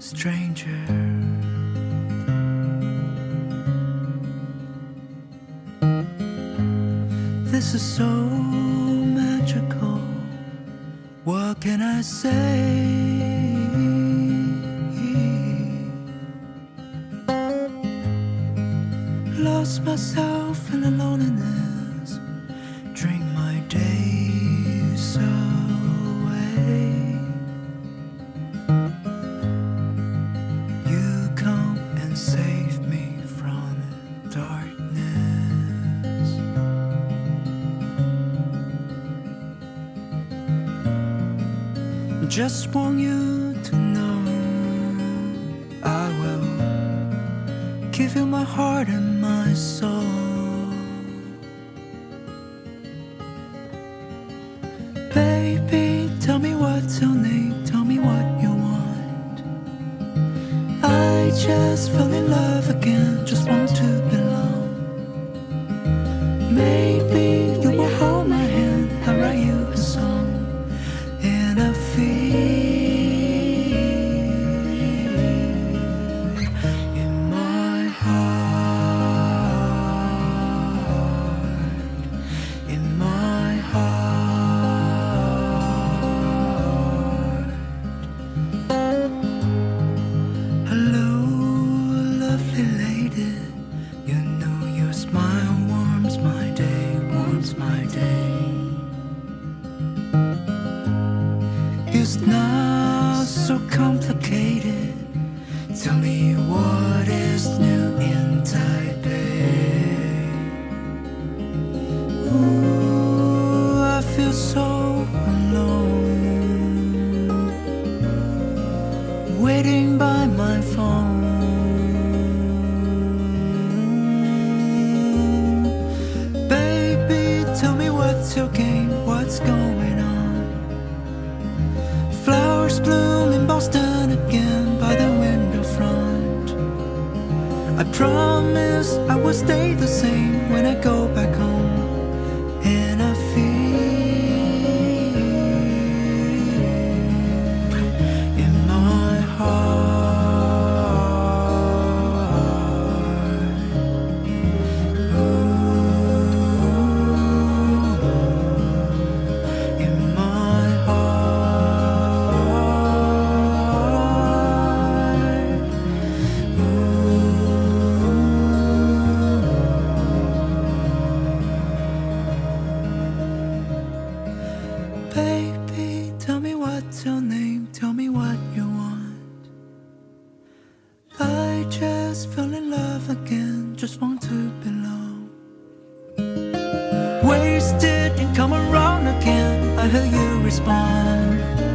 stranger. This is so magical. What can I say? Lost myself in the loneliness. Just want you to know I will give you my heart and my soul. Baby, tell me what's your name, tell me what you want. I just fell in love again, just want to It's not so complicated. Tell me what is new in Taipei. Ooh, I feel so alone, waiting by my phone. I promise I will stay the same when I go back Didn't come around again. I heard you respond.